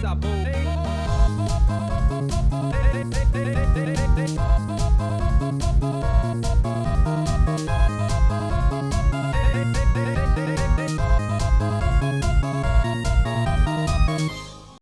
Stop.